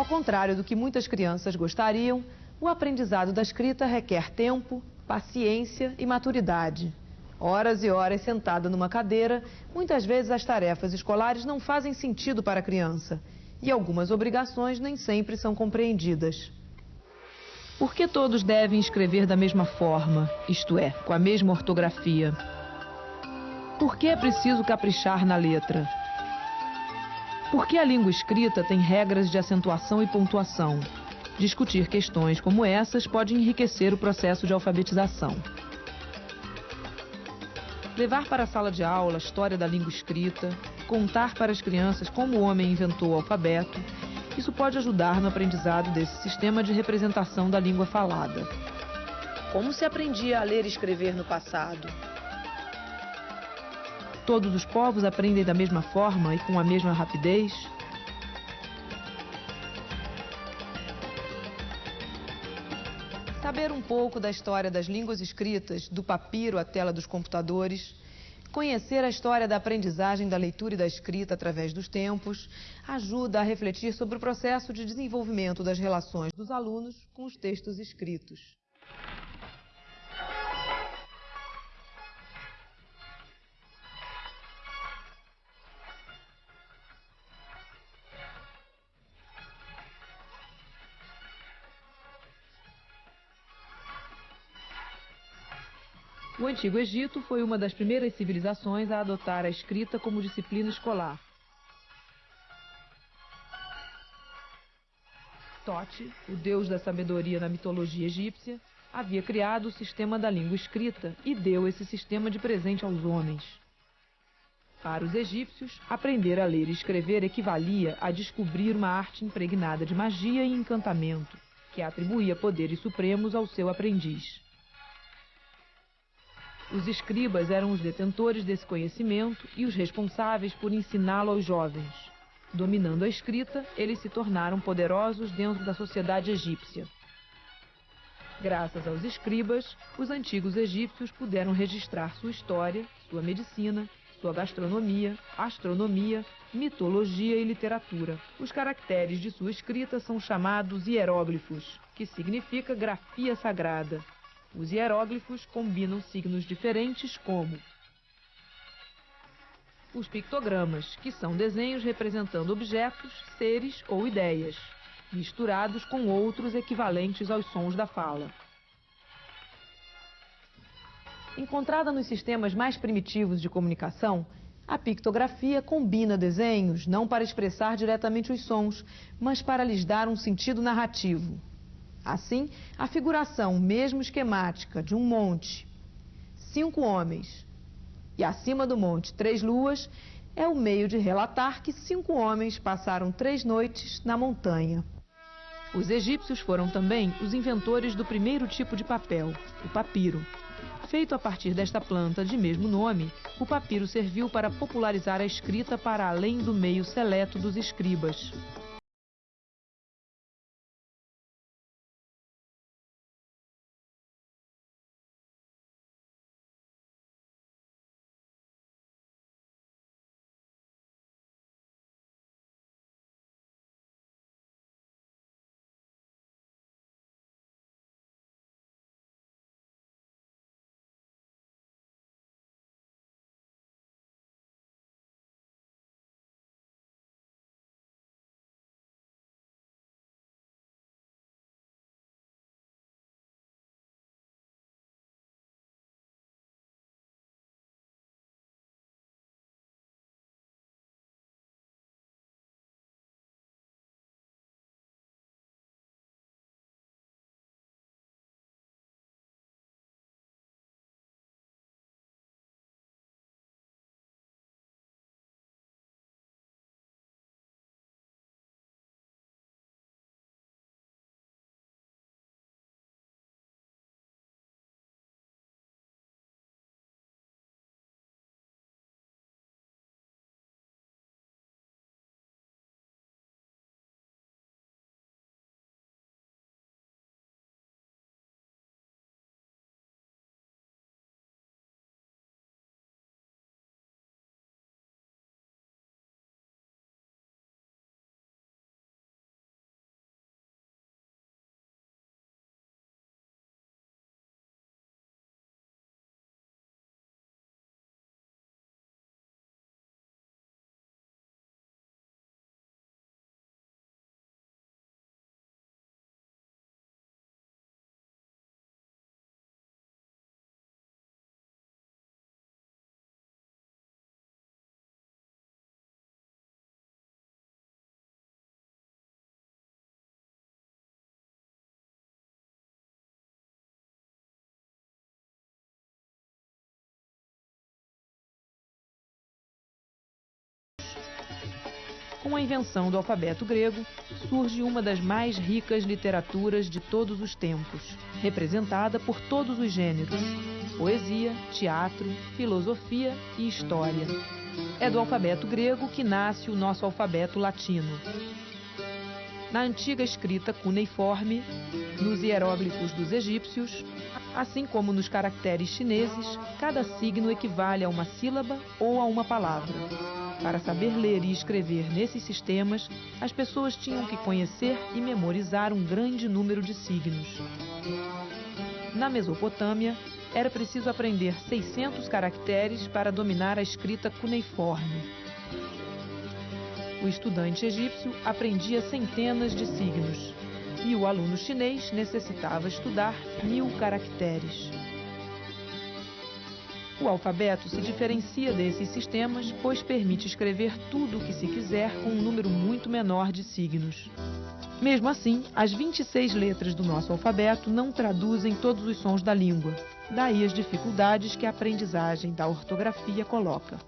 Ao contrário do que muitas crianças gostariam, o aprendizado da escrita requer tempo, paciência e maturidade. Horas e horas sentada numa cadeira, muitas vezes as tarefas escolares não fazem sentido para a criança e algumas obrigações nem sempre são compreendidas. Por que todos devem escrever da mesma forma, isto é, com a mesma ortografia? Por que é preciso caprichar na letra? Por que a língua escrita tem regras de acentuação e pontuação? Discutir questões como essas pode enriquecer o processo de alfabetização. Levar para a sala de aula a história da língua escrita, contar para as crianças como o homem inventou o alfabeto, isso pode ajudar no aprendizado desse sistema de representação da língua falada. Como se aprendia a ler e escrever no passado? Todos os povos aprendem da mesma forma e com a mesma rapidez? Saber um pouco da história das línguas escritas, do papiro à tela dos computadores, conhecer a história da aprendizagem da leitura e da escrita através dos tempos, ajuda a refletir sobre o processo de desenvolvimento das relações dos alunos com os textos escritos. O Antigo Egito foi uma das primeiras civilizações a adotar a escrita como disciplina escolar. Tote, o deus da sabedoria na mitologia egípcia, havia criado o sistema da língua escrita e deu esse sistema de presente aos homens. Para os egípcios, aprender a ler e escrever equivalia a descobrir uma arte impregnada de magia e encantamento, que atribuía poderes supremos ao seu aprendiz. Os escribas eram os detentores desse conhecimento e os responsáveis por ensiná-lo aos jovens. Dominando a escrita, eles se tornaram poderosos dentro da sociedade egípcia. Graças aos escribas, os antigos egípcios puderam registrar sua história, sua medicina, sua gastronomia, astronomia, mitologia e literatura. Os caracteres de sua escrita são chamados hieróglifos, que significa grafia sagrada. Os hieróglifos combinam signos diferentes como os pictogramas, que são desenhos representando objetos, seres ou ideias, misturados com outros equivalentes aos sons da fala. Encontrada nos sistemas mais primitivos de comunicação, a pictografia combina desenhos não para expressar diretamente os sons, mas para lhes dar um sentido narrativo. Assim, a figuração, mesmo esquemática, de um monte, cinco homens, e acima do monte três luas, é o meio de relatar que cinco homens passaram três noites na montanha. Os egípcios foram também os inventores do primeiro tipo de papel, o papiro. Feito a partir desta planta de mesmo nome, o papiro serviu para popularizar a escrita para além do meio seleto dos escribas. Com a invenção do alfabeto grego, surge uma das mais ricas literaturas de todos os tempos, representada por todos os gêneros: poesia, teatro, filosofia e história. É do alfabeto grego que nasce o nosso alfabeto latino. Na antiga escrita cuneiforme, nos hieróglifos dos egípcios, assim como nos caracteres chineses, cada signo equivale a uma sílaba ou a uma palavra. Para saber ler e escrever nesses sistemas, as pessoas tinham que conhecer e memorizar um grande número de signos. Na Mesopotâmia, era preciso aprender 600 caracteres para dominar a escrita cuneiforme. O estudante egípcio aprendia centenas de signos e o aluno chinês necessitava estudar mil caracteres. O alfabeto se diferencia desses sistemas, pois permite escrever tudo o que se quiser com um número muito menor de signos. Mesmo assim, as 26 letras do nosso alfabeto não traduzem todos os sons da língua, daí as dificuldades que a aprendizagem da ortografia coloca.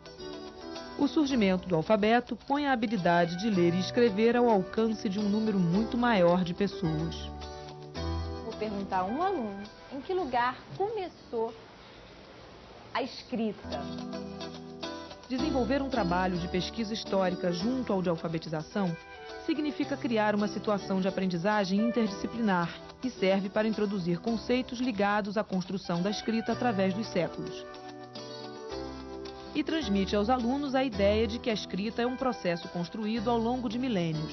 O surgimento do alfabeto põe a habilidade de ler e escrever ao alcance de um número muito maior de pessoas. Vou perguntar a um aluno em que lugar começou a escrita. Desenvolver um trabalho de pesquisa histórica junto ao de alfabetização significa criar uma situação de aprendizagem interdisciplinar e serve para introduzir conceitos ligados à construção da escrita através dos séculos. E transmite aos alunos a ideia de que a escrita é um processo construído ao longo de milênios.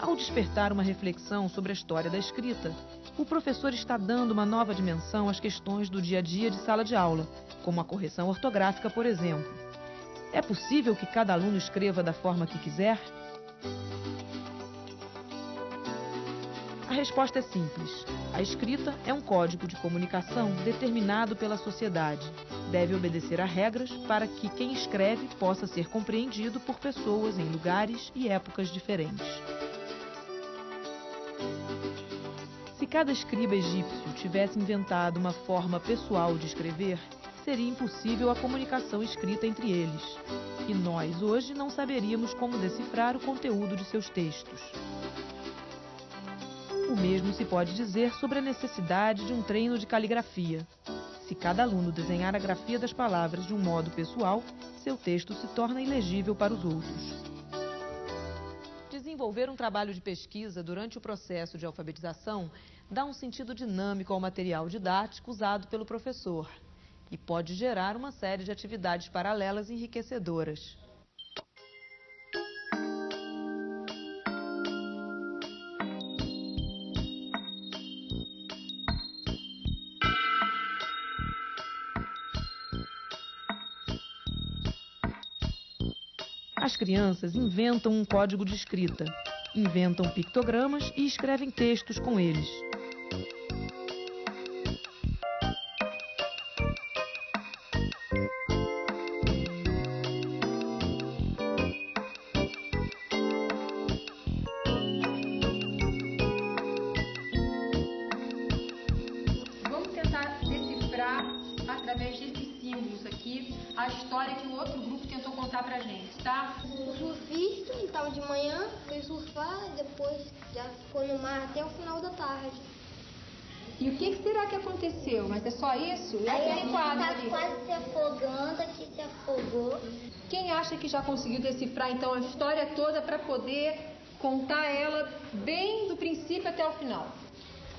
Ao despertar uma reflexão sobre a história da escrita, o professor está dando uma nova dimensão às questões do dia a dia de sala de aula, como a correção ortográfica, por exemplo. É possível que cada aluno escreva da forma que quiser? A resposta é simples. A escrita é um código de comunicação determinado pela sociedade. Deve obedecer a regras para que quem escreve possa ser compreendido por pessoas em lugares e épocas diferentes. Cada escriba egípcio tivesse inventado uma forma pessoal de escrever, seria impossível a comunicação escrita entre eles. E nós hoje não saberíamos como decifrar o conteúdo de seus textos. O mesmo se pode dizer sobre a necessidade de um treino de caligrafia. Se cada aluno desenhar a grafia das palavras de um modo pessoal, seu texto se torna ilegível para os outros. Desenvolver um trabalho de pesquisa durante o processo de alfabetização dá um sentido dinâmico ao material didático usado pelo professor e pode gerar uma série de atividades paralelas enriquecedoras. As crianças inventam um código de escrita, inventam pictogramas e escrevem textos com eles. Através desses símbolos aqui a história que o outro grupo tentou contar pra gente, tá? O surfista estava de manhã, foi surfar, depois já ficou no mar até o final da tarde. E o que, que será que aconteceu? Mas é só isso? E aquele quadro ali? quase se afogando, aqui se afogou. Quem acha que já conseguiu decifrar então a história toda para poder contar ela bem do princípio até o final?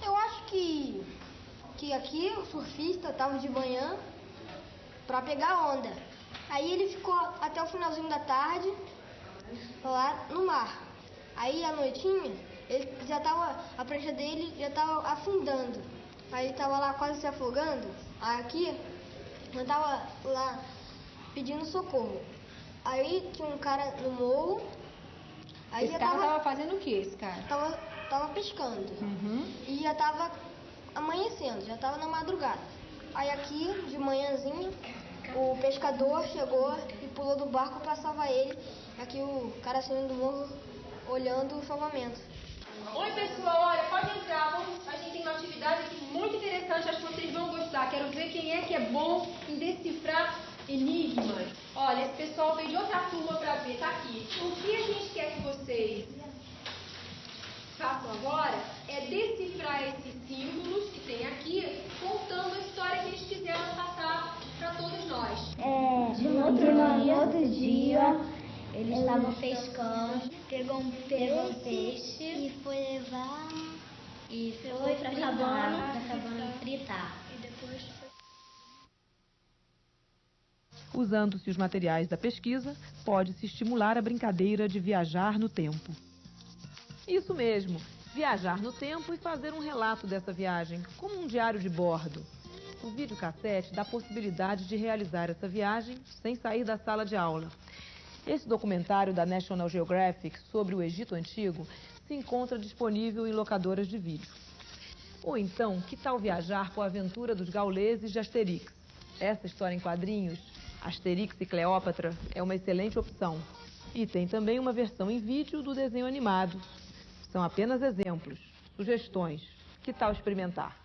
Eu acho que, que aqui o surfista estava de manhã para pegar onda. Aí ele ficou até o finalzinho da tarde lá no mar. Aí à noitinha, ele já tava, a prancha dele já estava afundando. Aí ele estava lá quase se afogando. Aí aqui, eu tava lá pedindo socorro. Aí tinha um cara no morro. Aí esse já cara tava, tava fazendo o que, esse cara? tava, tava pescando. Uhum. E já tava amanhecendo, já tava na madrugada. Aí aqui, de manhãzinha, o pescador chegou e pulou do barco para salvar ele. Aqui o cara saindo do morro olhando o salvamento. Oi pessoal, olha, pode entrar, vamos, a gente tem uma atividade aqui muito interessante, acho que vocês vão gostar. Quero ver quem é que é bom em decifrar enigmas. Olha, esse pessoal veio de outra turma para ver, tá aqui. O que a gente quer que vocês façam agora é decifrar esses símbolos que tem aqui, contando a história que eles quiseram passar para todos nós. É, de um outro, dia, outro dia, eles estavam pescando, Pegou um pegou um peixe e foi levar e foi pra cabana, pra cabana fritar. e depois foi Usando-se os materiais da pesquisa, pode-se estimular a brincadeira de viajar no tempo. Isso mesmo, viajar no tempo e fazer um relato dessa viagem, como um diário de bordo. O videocassete dá possibilidade de realizar essa viagem sem sair da sala de aula. Esse documentário da National Geographic sobre o Egito Antigo se encontra disponível em locadoras de vídeo. Ou então, que tal viajar com a aventura dos gauleses de Asterix? Essa história em quadrinhos, Asterix e Cleópatra, é uma excelente opção. E tem também uma versão em vídeo do desenho animado. São apenas exemplos, sugestões. Que tal experimentar?